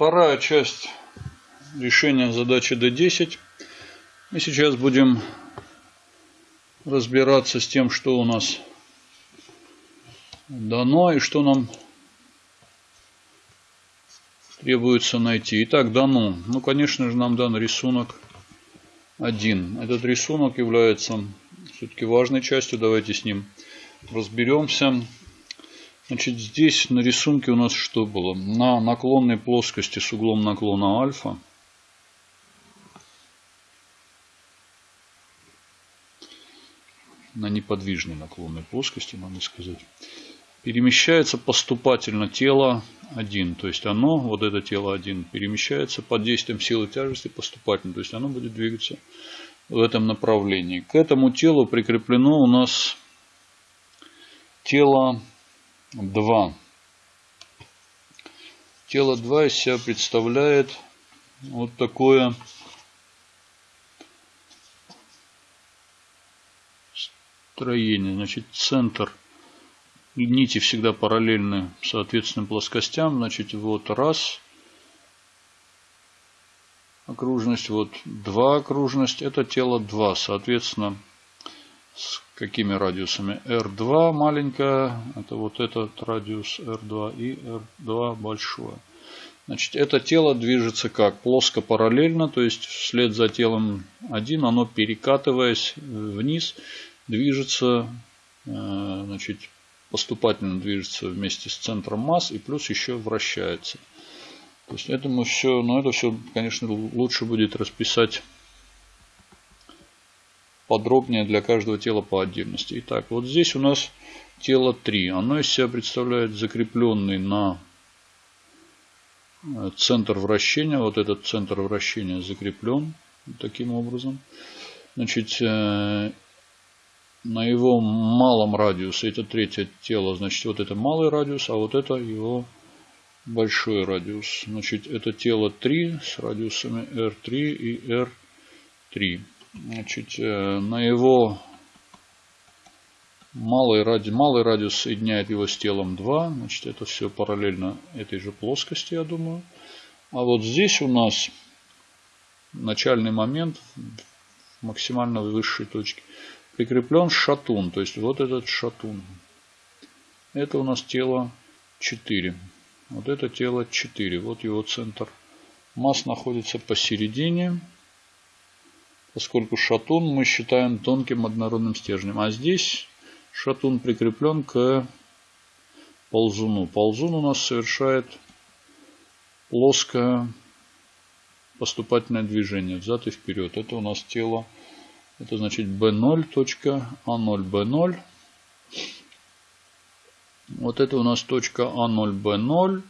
вторая часть решения задачи D10. Мы сейчас будем разбираться с тем, что у нас дано и что нам требуется найти. Итак, дано. Ну, конечно же, нам дан рисунок 1. Этот рисунок является все-таки важной частью. Давайте с ним разберемся. Значит, здесь на рисунке у нас что было? На наклонной плоскости с углом наклона альфа. На неподвижной наклонной плоскости, надо сказать. Перемещается поступательно тело 1. То есть оно, вот это тело 1, перемещается под действием силы тяжести поступательно. То есть оно будет двигаться в этом направлении. К этому телу прикреплено у нас тело 2. Тело 2 из себя представляет вот такое строение. Значит, центр нити всегда параллельны соответственным плоскостям. Значит, вот раз окружность, вот два окружность. Это тело 2. Соответственно, с какими радиусами? R2 маленькая, это вот этот радиус R2 и R2 большое. Значит, это тело движется как? Плоско параллельно, то есть вслед за телом 1 оно перекатываясь вниз движется, э, значит, поступательно движется вместе с центром масс и плюс еще вращается. То есть это мы все, но это все, конечно, лучше будет расписать подробнее для каждого тела по отдельности. Итак, вот здесь у нас тело 3. Оно из себя представляет закрепленный на э, центр вращения. Вот этот центр вращения закреплен таким образом. Значит, э, на его малом радиусе, это третье тело, значит, вот это малый радиус, а вот это его большой радиус. Значит, это тело 3 с радиусами R3 и R3. Значит, э, на его малый, ради, малый радиус соединяет его с телом 2. Значит, это все параллельно этой же плоскости, я думаю. А вот здесь у нас начальный момент максимально высшей точке. Прикреплен шатун. То есть вот этот шатун. Это у нас тело 4. Вот это тело 4. Вот его центр масс находится посередине поскольку шатун мы считаем тонким однородным стержнем. А здесь шатун прикреплен к ползуну. Ползун у нас совершает плоское поступательное движение взад и вперед. Это у нас тело, это значит B0, точка A0, B0. Вот это у нас точка A0, B0.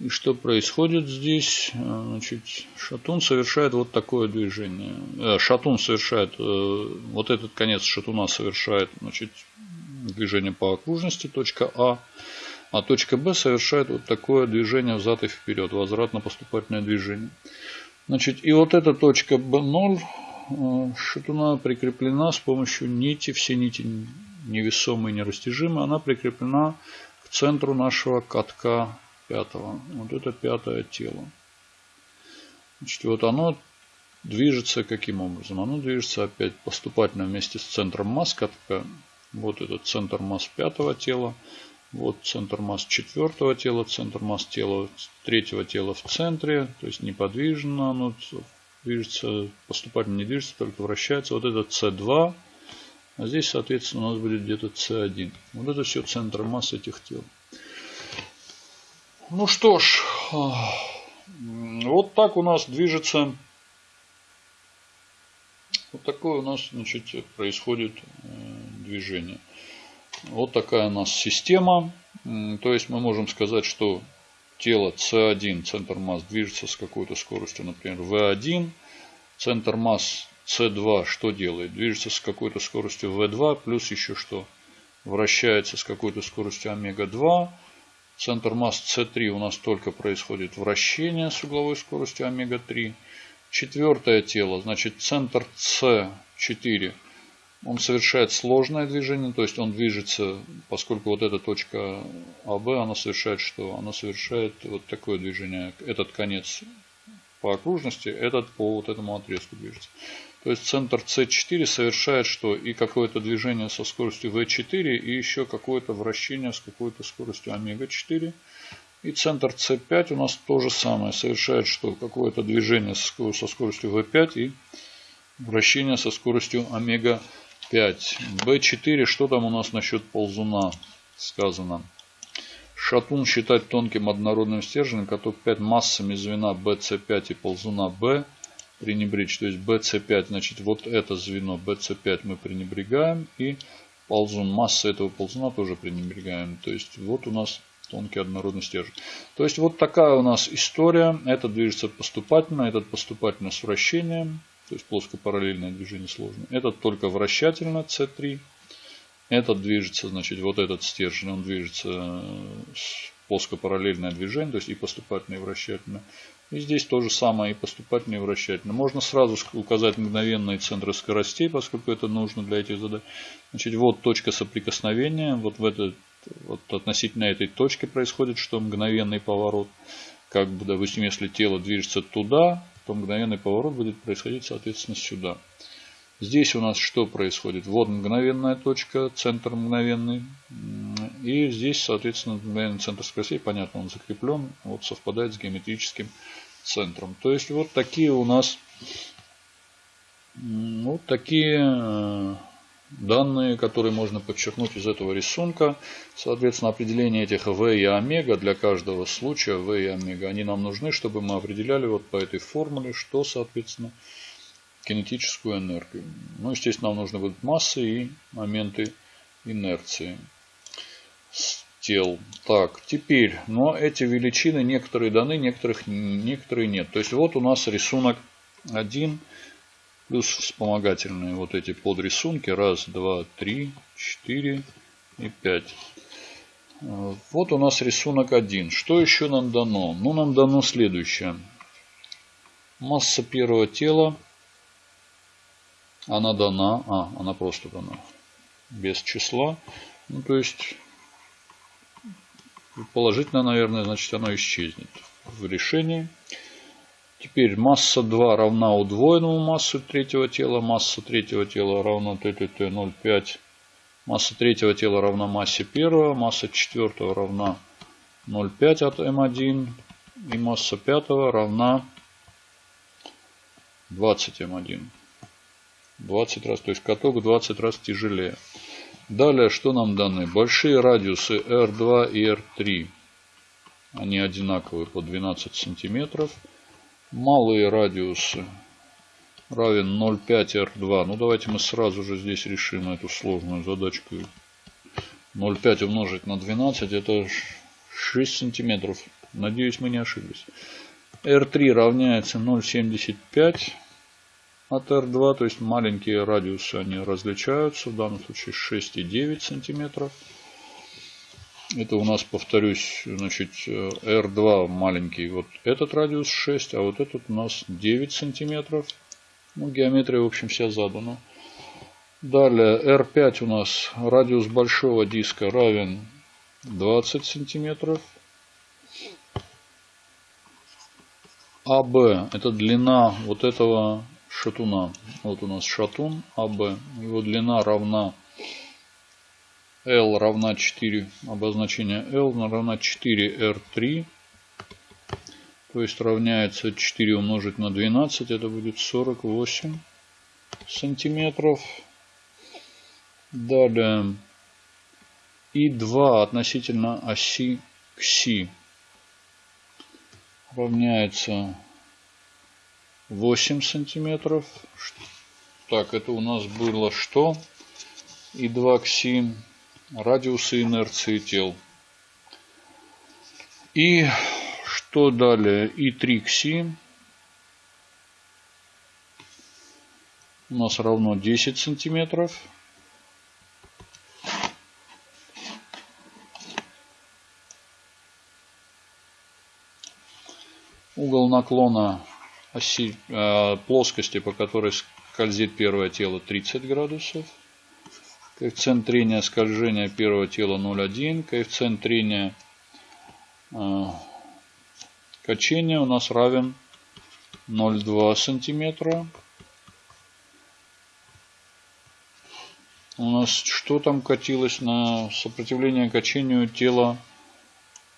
И что происходит здесь? Э, значит, шатун совершает вот такое движение. Э, шатун совершает, э, вот этот конец шатуна совершает значит, движение по окружности, точка А. А точка Б совершает вот такое движение взад и вперед, возвратно-поступательное движение. Значит, и вот эта точка B0 шатуна прикреплена с помощью нити, все нити невесомые, нерастяжимые, она прикреплена к центру нашего катка пятого. Вот это пятое тело. Значит, вот оно движется каким образом? Оно движется опять поступательно вместе с центром масс катка. Вот этот центр масс пятого тела. Вот центр масс четвертого тела, центр масс тела третьего тела в центре. То есть неподвижно оно движется, поступательно не движется, только вращается. Вот это C2. А здесь, соответственно, у нас будет где-то C1. Вот это все центр масс этих тел. Ну что ж, вот так у нас движется, вот такое у нас значит, происходит э, движение. Вот такая у нас система. То есть мы можем сказать, что тело C1, центр масс, движется с какой-то скоростью, например, V1. Центр масс C2 что делает? Движется с какой-то скоростью V2, плюс еще что? Вращается с какой-то скоростью омега-2 Центр масс С3 у нас только происходит вращение с угловой скоростью омега-3. Четвертое тело, значит центр С4, он совершает сложное движение, то есть он движется, поскольку вот эта точка АБ, она совершает что? Она совершает вот такое движение. Этот конец по окружности, этот по вот этому отрезку движется. То есть центр С4 совершает что? И какое-то движение со скоростью В4, и еще какое-то вращение с какой-то скоростью омега-4. И центр С5 у нас то же самое. Совершает что? Какое-то движение со скоростью В5 и вращение со скоростью омега-4. 5. B4. Что там у нас насчет ползуна сказано? Шатун считать тонким однородным стержнем, который 5 массами звена BC5 и ползуна B пренебречь. То есть BC5, значит, вот это звено BC5 мы пренебрегаем. И ползун, масса этого ползуна тоже пренебрегаем. То есть вот у нас тонкий однородный стержень. То есть вот такая у нас история. Этот движется поступательно, этот поступательно с вращением. То есть плоскопараллельное движение сложное. Этот только вращательно C3. Этот движется, значит, вот этот стержень, он движется э, плоскопараллельное движение, то есть и поступательное, и вращательное. И здесь то же самое, и поступательное, и вращательное. Можно сразу указать мгновенные центры скоростей, поскольку это нужно для этих задач. Значит, вот точка соприкосновения, вот в этот, вот относительно этой точки происходит, что мгновенный поворот. Как бы, допустим, если тело движется туда, то мгновенный поворот будет происходить, соответственно, сюда. Здесь у нас что происходит? Вот мгновенная точка, центр мгновенный. И здесь, соответственно, мгновенный центр скоростей, понятно, он закреплен, вот совпадает с геометрическим центром. То есть вот такие у нас вот такие э, данные, которые можно подчеркнуть из этого рисунка. Соответственно, определение этих V и омега для каждого случая V и омега, они нам нужны, чтобы мы определяли вот по этой формуле, что, соответственно, кинетическую энергию. Ну, естественно, нам нужны будут массы и моменты инерции тел. Так, теперь, но эти величины некоторые даны, некоторых, некоторые нет. То есть вот у нас рисунок 1 Плюс вспомогательные вот эти подрисунки. Раз, два, три, четыре и пять. Вот у нас рисунок один. Что еще нам дано? Ну, нам дано следующее. Масса первого тела. Она дана. А, она просто дана. Без числа. Ну, то есть, положительно, наверное, значит, оно исчезнет в решении. Теперь масса 2 равна удвоенному массу третьего тела. Масса третьего тела равна ТТТ 0,5. Масса третьего тела равна массе первого. Масса четвертого равна 0,5 от М1. И масса пятого равна 20 М1. 20 раз, то есть каток 20 раз тяжелее. Далее, что нам даны? Большие радиусы R2 и R3. Они одинаковые по 12 сантиметров малые радиусы равен 0,5 R2. Ну давайте мы сразу же здесь решим эту сложную задачку. 0,5 умножить на 12 это 6 сантиметров. Надеюсь мы не ошиблись. R3 равняется 0,75 от R2. То есть маленькие радиусы они различаются. В данном случае 6,9 сантиметров. Это у нас, повторюсь, значит, R2 маленький, вот этот радиус 6, а вот этот у нас 9 сантиметров. Ну, геометрия, в общем, вся задана. Далее R5 у нас радиус большого диска равен 20 сантиметров. АБ это длина вот этого шатуна. Вот у нас шатун АБ. Его длина равна L равна 4, обозначение L равна 4R3. То есть равняется 4 умножить на 12, это будет 48 сантиметров. Далее И2 относительно оси КСИ равняется 8 сантиметров. Так, это у нас было что? И2 КСИ радиусы инерции тел. И что далее? И 3 кси у нас равно 10 сантиметров. Угол наклона оси, э, плоскости, по которой скользит первое тело, 30 градусов. Коэффициент трения скольжения первого тела 0,1. Коэффициент трения э, качения у нас равен 0,2 сантиметра. У нас что там катилось на сопротивление качению тела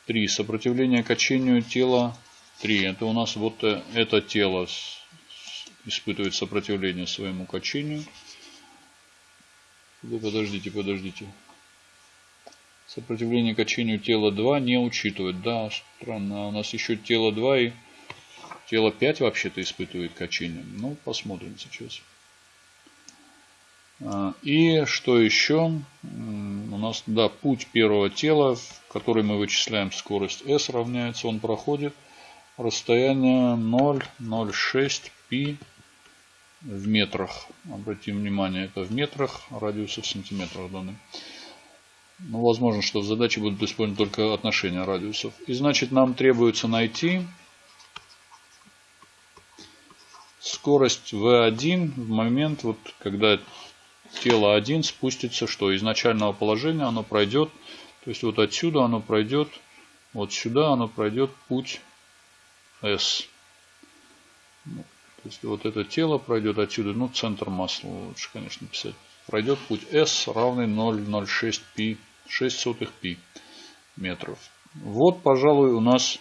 3. Сопротивление качению тела 3. Это у нас вот э, это тело испытывает сопротивление своему качению. Подождите, подождите. Сопротивление качению тела 2 не учитывает. Да, странно. А у нас еще тело 2 и тело 5 вообще-то испытывает качение. Ну, посмотрим сейчас. А, и что еще? У нас, да, путь первого тела, который мы вычисляем скорость s равняется, он проходит расстояние 0,06 π в метрах. Обратим внимание, это в метрах, радиуса в сантиметрах даны. Ну, возможно, что в задаче будут использованы только отношения радиусов. И значит, нам требуется найти скорость v1 в момент, вот, когда тело 1 спустится, что из начального положения оно пройдет, то есть вот отсюда оно пройдет, вот сюда оно пройдет путь S. То есть вот это тело пройдет отсюда, ну центр масла лучше, конечно, писать. Пройдет путь S равный 0,06 π, 6 сотых π метров. Вот, пожалуй, у нас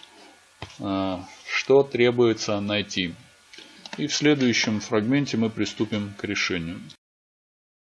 э, что требуется найти. И в следующем фрагменте мы приступим к решению.